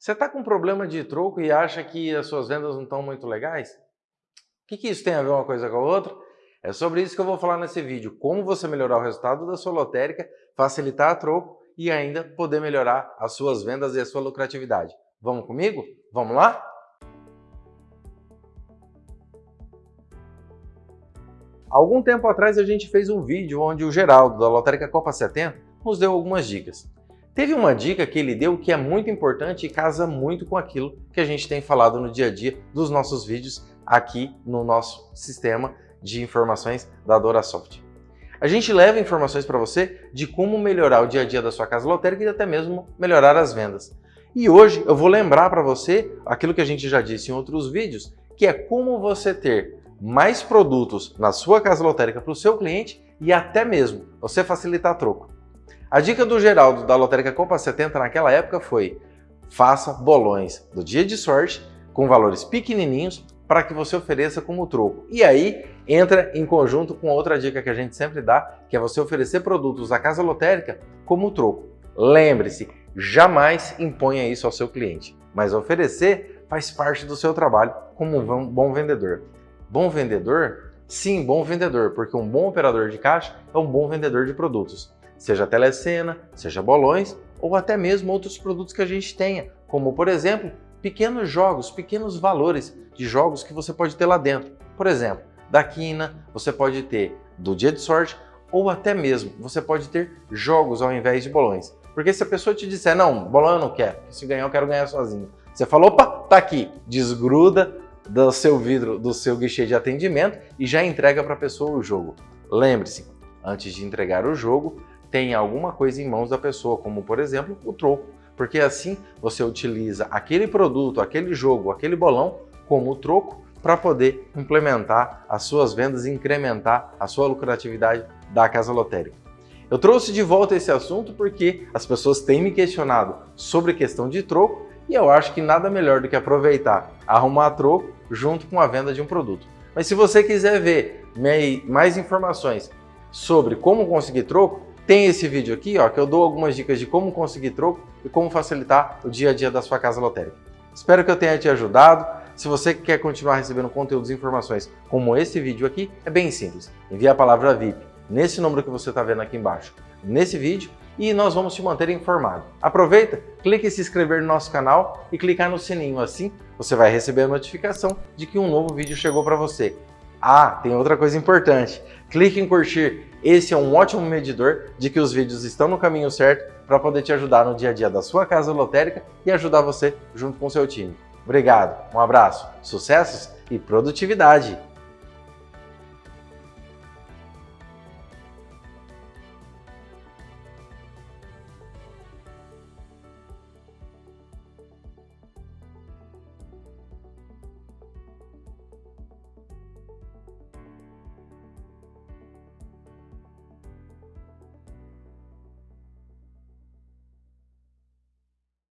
Você está com problema de troco e acha que as suas vendas não estão muito legais? O que, que isso tem a ver uma coisa com a outra? É sobre isso que eu vou falar nesse vídeo. Como você melhorar o resultado da sua lotérica, facilitar a troco e ainda poder melhorar as suas vendas e a sua lucratividade. Vamos comigo? Vamos lá? Algum tempo atrás a gente fez um vídeo onde o Geraldo, da Lotérica Copa 70, nos deu algumas dicas. Teve uma dica que ele deu que é muito importante e casa muito com aquilo que a gente tem falado no dia a dia dos nossos vídeos aqui no nosso sistema de informações da DoraSoft. A gente leva informações para você de como melhorar o dia a dia da sua casa lotérica e até mesmo melhorar as vendas. E hoje eu vou lembrar para você aquilo que a gente já disse em outros vídeos, que é como você ter mais produtos na sua casa lotérica para o seu cliente e até mesmo você facilitar troco. A dica do Geraldo da Lotérica Copa 70 naquela época foi faça bolões do dia de sorte com valores pequenininhos para que você ofereça como troco. E aí entra em conjunto com outra dica que a gente sempre dá, que é você oferecer produtos da casa lotérica como troco. Lembre-se, jamais imponha isso ao seu cliente, mas oferecer faz parte do seu trabalho como um bom vendedor. Bom vendedor? Sim, bom vendedor, porque um bom operador de caixa é um bom vendedor de produtos, seja telecena, seja bolões ou até mesmo outros produtos que a gente tenha, como por exemplo, pequenos jogos, pequenos valores de jogos que você pode ter lá dentro. Por exemplo, da quina, você pode ter do dia de sorte ou até mesmo você pode ter jogos ao invés de bolões. Porque se a pessoa te disser, não, bolão eu não quero, se ganhar eu quero ganhar sozinho. Você falou, opa, tá aqui, desgruda do seu vidro, do seu guichê de atendimento e já entrega para a pessoa o jogo. Lembre-se, antes de entregar o jogo, tenha alguma coisa em mãos da pessoa, como por exemplo o troco, porque assim você utiliza aquele produto, aquele jogo, aquele bolão como troco para poder implementar as suas vendas e incrementar a sua lucratividade da casa lotérica. Eu trouxe de volta esse assunto porque as pessoas têm me questionado sobre questão de troco e eu acho que nada melhor do que aproveitar, arrumar troco junto com a venda de um produto. Mas se você quiser ver mais informações sobre como conseguir troco, tem esse vídeo aqui ó, que eu dou algumas dicas de como conseguir troco e como facilitar o dia a dia da sua casa lotérica. Espero que eu tenha te ajudado. Se você quer continuar recebendo conteúdos e informações como esse vídeo aqui, é bem simples. Envie a palavra VIP nesse número que você está vendo aqui embaixo, nesse vídeo, e nós vamos te manter informado. Aproveita, clique em se inscrever no nosso canal e clicar no sininho, assim você vai receber a notificação de que um novo vídeo chegou para você. Ah, tem outra coisa importante, clique em curtir, esse é um ótimo medidor de que os vídeos estão no caminho certo para poder te ajudar no dia a dia da sua casa lotérica e ajudar você junto com o seu time. Obrigado, um abraço, sucessos e produtividade!